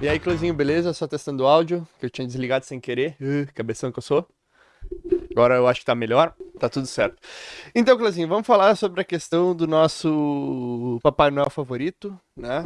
E aí, Cleuzinho, beleza? Só testando o áudio, que eu tinha desligado sem querer. Uh, cabeção que eu sou. Agora eu acho que tá melhor, tá tudo certo. Então, Cleuzinho, vamos falar sobre a questão do nosso Papai Noel favorito, né?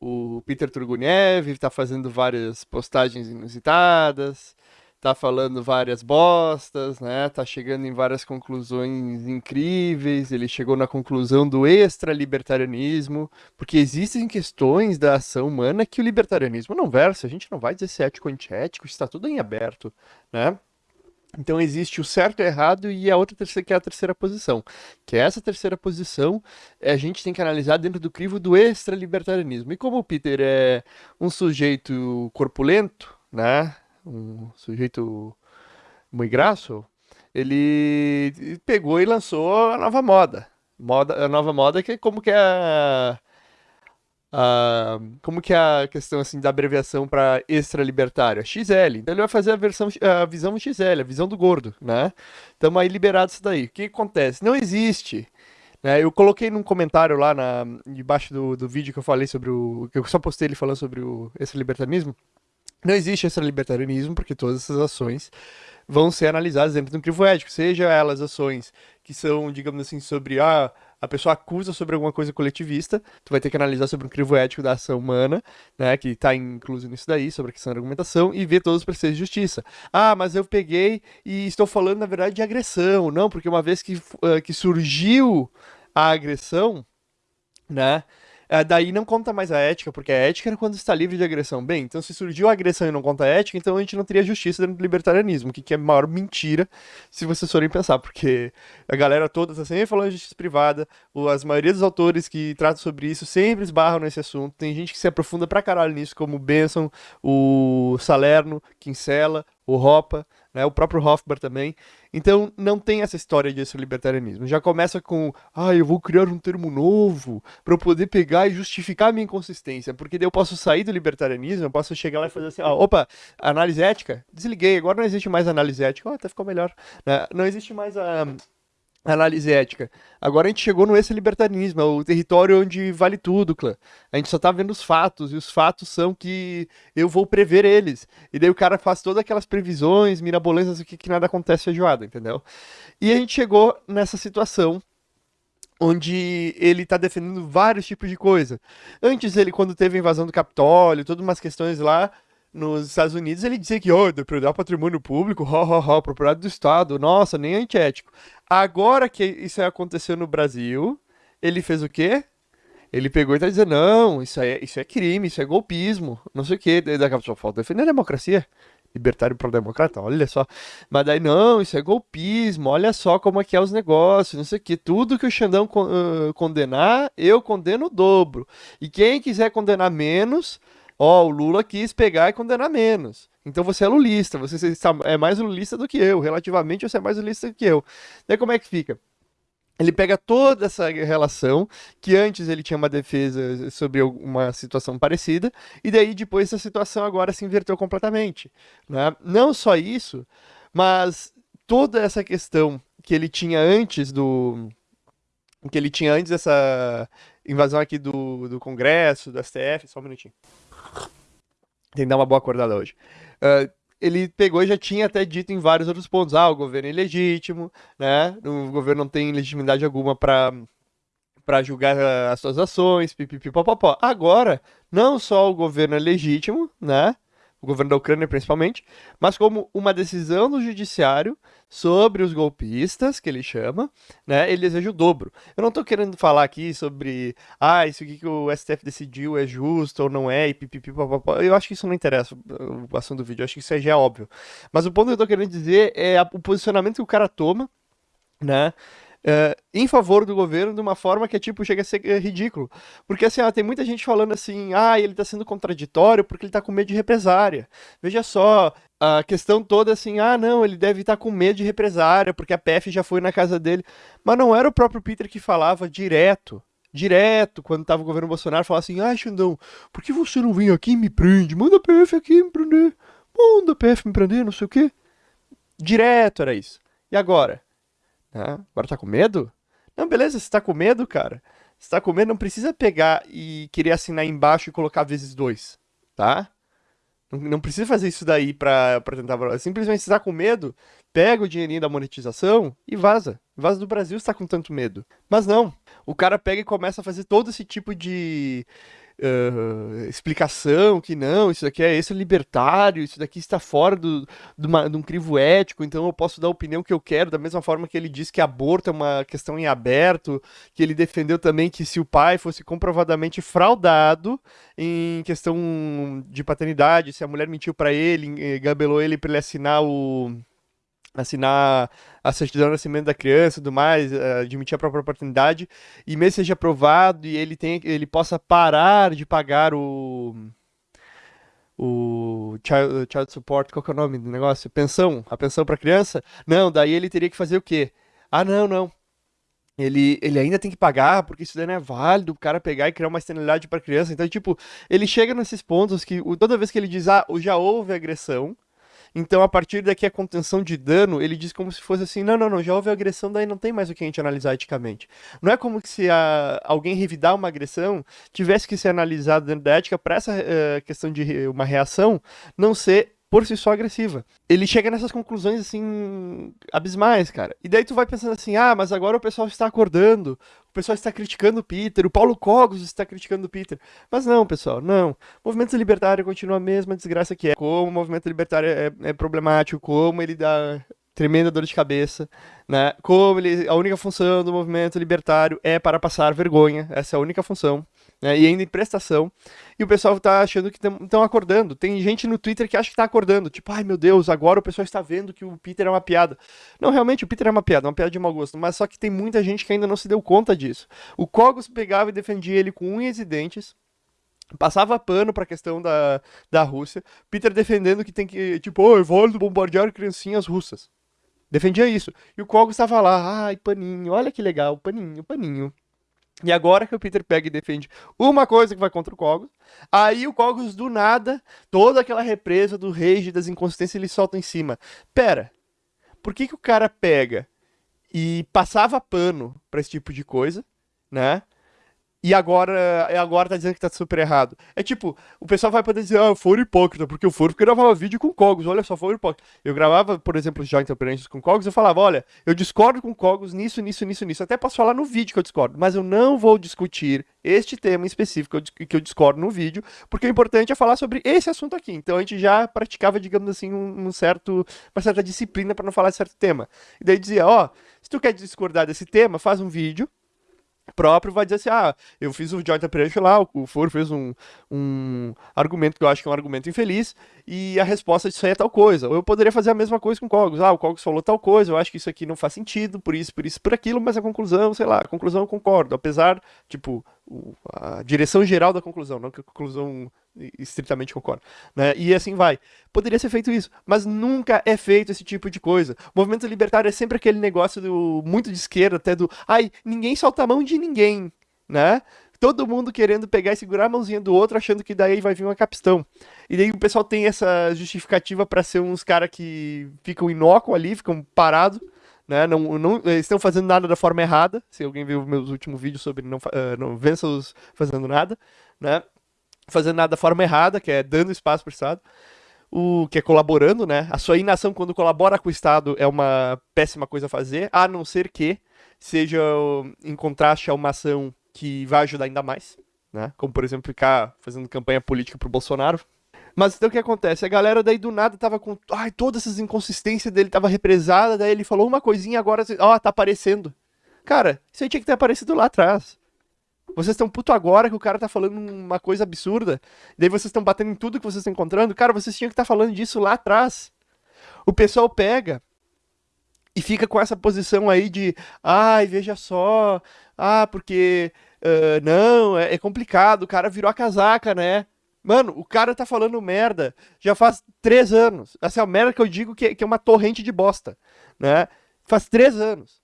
O Peter Turguniev tá fazendo várias postagens inusitadas, tá falando várias bostas, né? Tá chegando em várias conclusões incríveis. Ele chegou na conclusão do extra-libertarianismo, porque existem questões da ação humana que o libertarianismo não versa. A gente não vai dizer se é ético ou antiético, está tudo em aberto, né? Então existe o certo e o errado e a outra terceira, que é a terceira posição. Que é essa terceira posição, a gente tem que analisar dentro do crivo do extra-libertarianismo. E como o Peter é um sujeito corpulento, né? Um sujeito muito graço, ele pegou e lançou a nova moda. moda a nova moda que é como que é a, a, como que é a questão assim da abreviação para extra libertária? XL. Então ele vai fazer a versão a visão XL, a visão do gordo, né? Estamos aí liberados isso daí. O que acontece? Não existe né? Eu coloquei num comentário lá na, debaixo do, do vídeo que eu falei sobre o. que eu só postei ele falando sobre o esse libertarismo. Não existe esse libertarianismo, porque todas essas ações vão ser analisadas dentro de um crivo ético, seja elas ações que são, digamos assim, sobre ah, a pessoa acusa sobre alguma coisa coletivista, tu vai ter que analisar sobre um crivo ético da ação humana, né, que está incluso nisso daí, sobre a questão da argumentação, e ver todos os preceitos de justiça. Ah, mas eu peguei e estou falando, na verdade, de agressão. Não, porque uma vez que, uh, que surgiu a agressão, né, é, daí não conta mais a ética, porque a ética era quando está livre de agressão. Bem, então se surgiu a agressão e não conta a ética, então a gente não teria justiça dentro do libertarianismo, que, que é a maior mentira, se vocês forem pensar, porque a galera toda está sempre falando de justiça privada, as maioria dos autores que tratam sobre isso sempre esbarram nesse assunto, tem gente que se aprofunda pra caralho nisso, como o Benson, o Salerno, Kinsella, o Ropa, né, o próprio Hofbauer também. Então não tem essa história de libertarianismo. Já começa com, ah, eu vou criar um termo novo para eu poder pegar e justificar a minha inconsistência, porque daí eu posso sair do libertarianismo, eu posso chegar lá e fazer assim, ah, opa, análise ética, desliguei, agora não existe mais análise ética, oh, até ficou melhor. Né? Não existe mais a análise ética. Agora a gente chegou no esse libertarianismo, é o território onde vale tudo, clã. A gente só tá vendo os fatos, e os fatos são que eu vou prever eles. E daí o cara faz todas aquelas previsões mirabolantes, o que, que nada acontece feijoada, entendeu? E a gente chegou nessa situação onde ele está defendendo vários tipos de coisa. Antes ele, quando teve a invasão do Capitólio, todas umas questões lá, nos Estados Unidos ele dizia que, oh, depredar patrimônio público, ho, ho, ho, propriedade do Estado, nossa, nem antiético. Agora que isso aconteceu no Brasil, ele fez o quê? Ele pegou e tá dizendo, não, isso é, isso é crime, isso é golpismo, não sei o quê. Daí daqui a falta defender a democracia. Libertário pro-democrata, olha só. Mas daí, não, isso é golpismo, olha só como é que é os negócios, não sei o quê. Tudo que o Xandão uh, condenar, eu condeno o dobro. E quem quiser condenar menos, ó, o Lula quis pegar e condenar menos. Então você é lulista, você é mais lulista do que eu, relativamente você é mais lulista do que eu. Daí como é que fica? Ele pega toda essa relação, que antes ele tinha uma defesa sobre uma situação parecida, e daí depois essa situação agora se inverteu completamente. Né? Não só isso, mas toda essa questão que ele tinha antes do. que ele tinha antes dessa invasão aqui do, do Congresso, do STF, só um minutinho. Tem que dar uma boa acordada hoje. Uh, ele pegou e já tinha até dito em vários outros pontos, ah, o governo é ilegítimo, né? O governo não tem legitimidade alguma para para julgar as suas ações, pipipipopopó. Agora, não só o governo é legítimo, né? O governo da Ucrânia principalmente, mas como uma decisão do judiciário sobre os golpistas, que ele chama, né, ele deseja o dobro. Eu não estou querendo falar aqui sobre, ah, isso aqui que o STF decidiu é justo ou não é, e pipipi, eu acho que isso não interessa o assunto do vídeo, eu acho que isso já é óbvio. Mas o ponto que eu estou querendo dizer é o posicionamento que o cara toma, né, Uh, em favor do governo de uma forma que, tipo, chega a ser uh, ridículo. Porque, assim, tem muita gente falando assim, ah, ele tá sendo contraditório porque ele tá com medo de represária. Veja só, a questão toda assim, ah, não, ele deve estar tá com medo de represária porque a PF já foi na casa dele. Mas não era o próprio Peter que falava direto. Direto, quando tava o governo Bolsonaro, falava assim, ah, Xandão, por que você não vem aqui e me prende? Manda a PF aqui me prender. Manda a PF me prender, não sei o quê. Direto era isso. E agora? Ah, agora tá com medo? Não, beleza, você tá com medo, cara. Você tá com medo, não precisa pegar e querer assinar embaixo e colocar vezes dois. tá? Não, não precisa fazer isso daí pra, pra tentar... Simplesmente se tá com medo, pega o dinheirinho da monetização e vaza. Vaza do Brasil se tá com tanto medo. Mas não, o cara pega e começa a fazer todo esse tipo de uh, explicação que não, isso daqui é esse é libertário, isso daqui está fora do, do uma, de um crivo ético, então eu posso dar a opinião que eu quero, da mesma forma que ele disse que aborto é uma questão em aberto, que ele defendeu também que se o pai fosse comprovadamente fraudado em questão de paternidade, se a mulher mentiu para ele, gabelou ele para ele assinar o assinar a certidão de nascimento da criança e tudo mais, eh, admitir a própria paternidade, e mesmo seja aprovado e ele, tem, ele possa parar de pagar o o child, child support, qual que é o nome do negócio? Pensão, a pensão para criança? Não, daí ele teria que fazer o quê? Ah, não, não. Ele, ele ainda tem que pagar, porque isso daí não é válido, o cara pegar e criar uma externalidade para criança. Então, tipo, ele chega nesses pontos que toda vez que ele diz, ah, já houve agressão, então, a partir daqui, a contenção de dano, ele diz como se fosse assim: não, não, não, já houve agressão, daí não tem mais o que a gente analisar eticamente. Não é como se a, alguém revidar uma agressão tivesse que ser analisado dentro da ética para essa uh, questão de uma reação não ser por si só agressiva. Ele chega nessas conclusões assim abismais, cara. E daí tu vai pensando assim: "Ah, mas agora o pessoal está acordando. O pessoal está criticando o Peter, o Paulo Cogos está criticando o Peter". Mas não, pessoal, não. O movimento libertário continua a mesma desgraça que é. Como o movimento libertário é, é problemático, como ele dá tremenda dor de cabeça, né? Como ele, a única função do movimento libertário é para passar vergonha, essa é a única função né, e ainda em prestação, e o pessoal tá achando que estão acordando. Tem gente no Twitter que acha que tá acordando, tipo, ai meu Deus, agora o pessoal está vendo que o Peter é uma piada. Não, realmente, o Peter é uma piada, uma piada de mau gosto, mas só que tem muita gente que ainda não se deu conta disso. O Cogos pegava e defendia ele com unhas e dentes, passava pano pra questão da, da Rússia, Peter defendendo que tem que, tipo, oh, é válido bombardear criancinhas russas. Defendia isso. E o Cogos estava lá, ai, paninho, olha que legal, paninho, paninho. E agora que o Peter pega e defende uma coisa que vai contra o Cogos, aí o Cogos do nada, toda aquela represa do rage das inconsistências ele solta em cima. Pera, por que que o cara pega e passava pano para esse tipo de coisa, né? E agora, agora tá dizendo que tá super errado. É tipo, o pessoal vai poder dizer, ah, foro hipócrita, porque o foro gravava vídeo com Cogos, olha só, foro hipócrita. Eu gravava, por exemplo, já interferências com Cogos, eu falava, olha, eu discordo com Cogos nisso, nisso, nisso, nisso. Até posso falar no vídeo que eu discordo, mas eu não vou discutir este tema em específico que eu discordo no vídeo, porque o importante é falar sobre esse assunto aqui. Então a gente já praticava, digamos assim, um, um certo, uma certa disciplina para não falar de certo tema. E daí dizia, ó, oh, se tu quer discordar desse tema, faz um vídeo próprio vai dizer assim, ah, eu fiz o Joint Operation lá, o Foro fez um, um argumento que eu acho que é um argumento infeliz, e a resposta disso aí é tal coisa. Ou eu poderia fazer a mesma coisa com o Cogos, ah, o Cogos falou tal coisa, eu acho que isso aqui não faz sentido, por isso, por isso, por aquilo, mas a conclusão, sei lá, a conclusão eu concordo, apesar, tipo, a direção geral da conclusão, não que a conclusão estritamente concordo, né? E assim vai. Poderia ser feito isso, mas nunca é feito esse tipo de coisa. O movimento libertário é sempre aquele negócio do muito de esquerda, até do, ai, ninguém solta a mão de ninguém, né? Todo mundo querendo pegar e segurar a mãozinha do outro, achando que daí vai vir uma capistão. E daí o pessoal tem essa justificativa para ser uns caras que ficam inócuos ali, ficam parados, né? Não, não estão fazendo nada da forma errada. Se alguém viu meus últimos vídeos sobre não, uh, não vença os fazendo nada, né? Fazendo nada da forma errada, que é dando espaço para o Estado. O que é colaborando, né? A sua inação quando colabora com o Estado é uma péssima coisa a fazer, a não ser que seja em contraste a uma ação que vai ajudar ainda mais, né? Como, por exemplo, ficar fazendo campanha política pro Bolsonaro, mas então o que acontece? A galera daí do nada tava com. Ai, todas essas inconsistências dele tava represada, daí ele falou uma coisinha agora, ó, oh, tá aparecendo. Cara, isso aí tinha que ter aparecido lá atrás. Vocês estão puto agora que o cara tá falando uma coisa absurda. Daí vocês estão batendo em tudo que vocês estão encontrando. Cara, vocês tinham que estar tá falando disso lá atrás. O pessoal pega e fica com essa posição aí de, ai, veja só, ah, porque uh, não, é, é complicado, o cara virou a casaca, né? Mano, o cara tá falando merda já faz três anos. Essa é a merda que eu digo que, que é uma torrente de bosta, né? Faz três anos.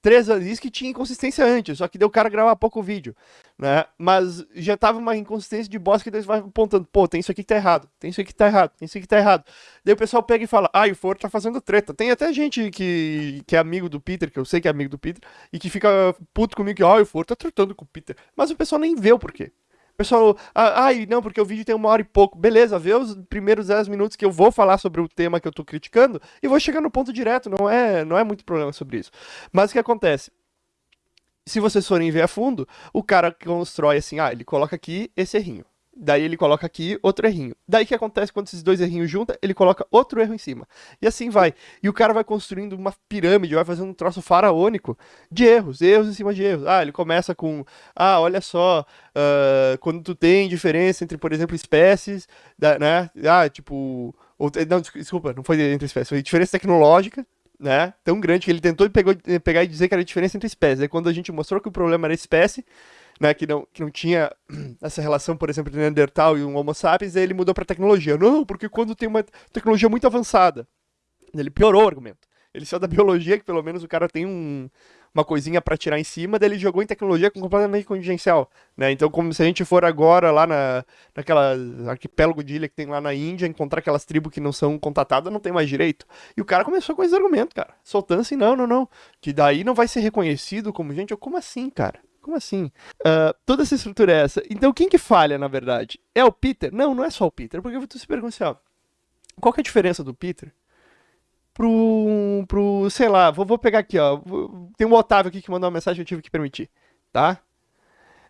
Três anos. Isso que tinha inconsistência antes, só que deu o cara gravar pouco vídeo, né? Mas já tava uma inconsistência de bosta que eles vai apontando, pô, tem isso aqui que tá errado, tem isso aqui que tá errado, tem isso aqui que tá errado. Daí o pessoal pega e fala, ah, o Foro tá fazendo treta. Tem até gente que, que é amigo do Peter, que eu sei que é amigo do Peter, e que fica puto comigo que, ah, o Foro tá tratando com o Peter. Mas o pessoal nem vê o porquê. Pessoal, ah, ai, não, porque o vídeo tem uma hora e pouco. Beleza, vê os primeiros 10 minutos que eu vou falar sobre o tema que eu tô criticando e vou chegar no ponto direto, não é, não é muito problema sobre isso. Mas o que acontece? Se vocês forem ver a fundo, o cara constrói assim, ah, ele coloca aqui esse errinho. Daí ele coloca aqui outro errinho. Daí o que acontece quando esses dois errinhos juntam? Ele coloca outro erro em cima. E assim vai. E o cara vai construindo uma pirâmide, vai fazendo um troço faraônico de erros, erros em cima de erros. Ah, ele começa com, ah, olha só, uh, quando tu tem diferença entre, por exemplo, espécies, né? Ah, tipo, ou, não, desculpa, não foi entre espécies, foi diferença tecnológica, né? Tão grande que ele tentou pegou, pegar e dizer que era diferença entre espécies. Aí quando a gente mostrou que o problema era espécie, né, que, não, que não tinha essa relação, por exemplo, de Neandertal e um Homo sapiens, ele mudou para tecnologia. Não, porque quando tem uma tecnologia muito avançada, ele piorou o argumento. Ele saiu da biologia, que pelo menos o cara tem um, uma coisinha para tirar em cima, daí ele jogou em tecnologia completamente contingencial, né? Então, como se a gente for agora lá na, naquela arquipélago de ilha que tem lá na Índia, encontrar aquelas tribos que não são contatadas, não tem mais direito. E o cara começou com esse argumento, cara, soltando assim, não, não, não, que daí não vai ser reconhecido como gente, eu, como assim, cara? Como assim? Uh, toda essa estrutura é essa. Então quem que falha, na verdade? É o Peter? Não, não é só o Peter. Porque tu se pergunta assim, ó, qual que é a diferença do Peter pro, pro sei lá, vou, vou pegar aqui, ó, tem um Otávio aqui que mandou uma mensagem eu tive que permitir, tá?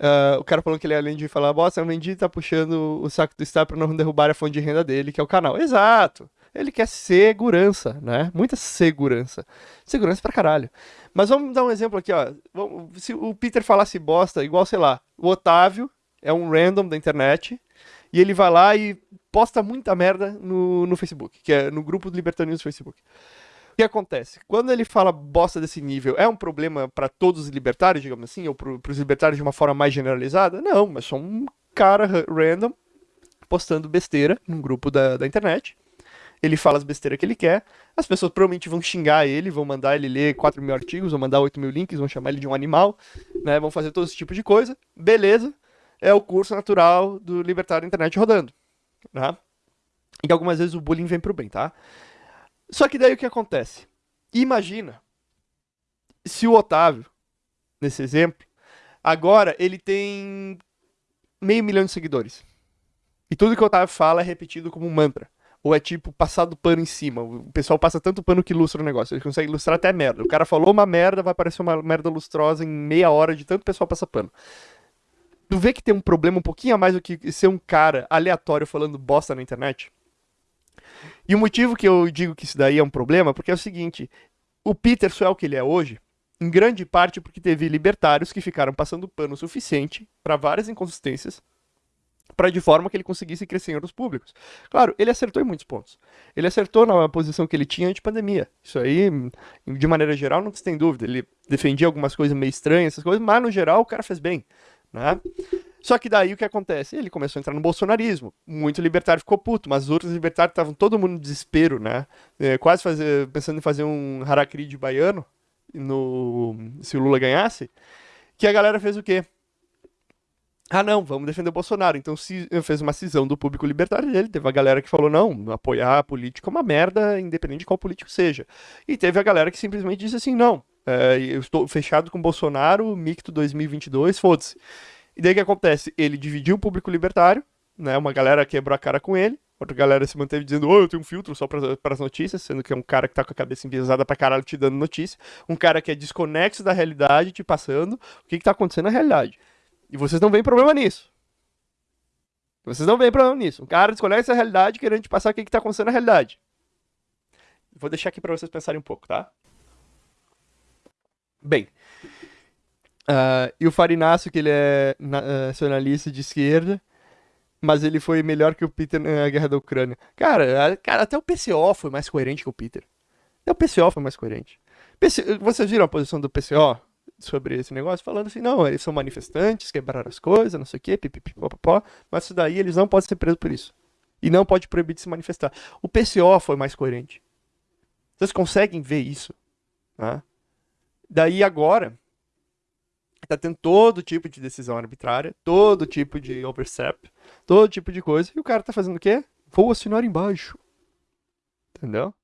Uh, o cara falou que ele, além de falar bosta, o Mendy tá puxando o saco do Star pra não derrubar a fonte de renda dele, que é o canal. Exato! Ele quer segurança, né? Muita segurança. Segurança pra caralho. Mas vamos dar um exemplo aqui, ó. Se o Peter falasse bosta, igual, sei lá, o Otávio é um random da internet, e ele vai lá e posta muita merda no, no Facebook, que é no grupo do Libertarianos do Facebook. O que acontece? Quando ele fala bosta desse nível, é um problema para todos os libertários, digamos assim, ou para os libertários de uma forma mais generalizada? Não, mas só um cara random postando besteira num grupo da, da internet ele fala as besteiras que ele quer, as pessoas provavelmente vão xingar ele, vão mandar ele ler 4 mil artigos, vão mandar 8 mil links, vão chamar ele de um animal, né, vão fazer todo esse tipo de coisa, beleza, é o curso natural do libertário internet rodando, né? E algumas vezes o bullying vem pro bem, tá? Só que daí o que acontece? Imagina se o Otávio, nesse exemplo, agora ele tem meio milhão de seguidores. E tudo que o Otávio fala é repetido como um mantra. Ou é tipo passado pano em cima? O pessoal passa tanto pano que ilustra o negócio. Ele consegue ilustrar até merda. O cara falou uma merda, vai aparecer uma merda lustrosa em meia hora de tanto pessoal passa pano. Tu vê que tem um problema um pouquinho a mais do que ser um cara aleatório falando bosta na internet? E o motivo que eu digo que isso daí é um problema, porque é o seguinte: o Peter só é o que ele é hoje, em grande parte porque teve libertários que ficaram passando pano o suficiente para várias inconsistências para de forma que ele conseguisse crescer em outros públicos. Claro, ele acertou em muitos pontos. Ele acertou na posição que ele tinha antes pandemia. Isso aí, de maneira geral, não se tem dúvida. Ele defendia algumas coisas meio estranhas, essas coisas, mas no geral o cara fez bem, né? Só que daí o que acontece? Ele começou a entrar no bolsonarismo. Muito libertário ficou puto, mas os outros libertários estavam todo mundo em desespero, né? É, quase fazer, pensando em fazer um harakiri de baiano no, se o Lula ganhasse. Que a galera fez o quê? Ah, não, vamos defender o Bolsonaro. Então se, fez uma cisão do público libertário dele. Teve a galera que falou, não, apoiar a política é uma merda, independente de qual político seja. E teve a galera que simplesmente disse assim, não, é, eu estou fechado com o Bolsonaro, micto 2022, foda-se. E daí o que acontece? Ele dividiu o público libertário, né, uma galera quebrou a cara com ele, outra galera se manteve dizendo, oh, eu tenho um filtro só para as notícias, sendo que é um cara que tá com a cabeça enviesada pra caralho te dando notícia, um cara que é desconexo da realidade, te passando o que, que tá acontecendo na realidade. E vocês não veem problema nisso. Vocês não veem problema nisso. Um cara desconhece a realidade querendo te passar o que está acontecendo na realidade. Vou deixar aqui para vocês pensarem um pouco, tá? Bem. Uh, e o Farinácio, que ele é nacionalista de esquerda, mas ele foi melhor que o Peter na guerra da Ucrânia. Cara, cara, até o PCO foi mais coerente que o Peter. Até o PCO foi mais coerente. PC... Vocês viram a posição do PCO? Sobre esse negócio, falando assim, não, eles são manifestantes, quebraram as coisas, não sei o quê, pipipipopopó, mas isso daí eles não podem ser presos por isso. E não pode proibir de se manifestar. O PCO foi mais coerente. Vocês conseguem ver isso? Né? Daí agora, tá tendo todo tipo de decisão arbitrária, todo tipo de overstep, todo tipo de coisa, e o cara tá fazendo o quê? Vou assinar embaixo. Entendeu?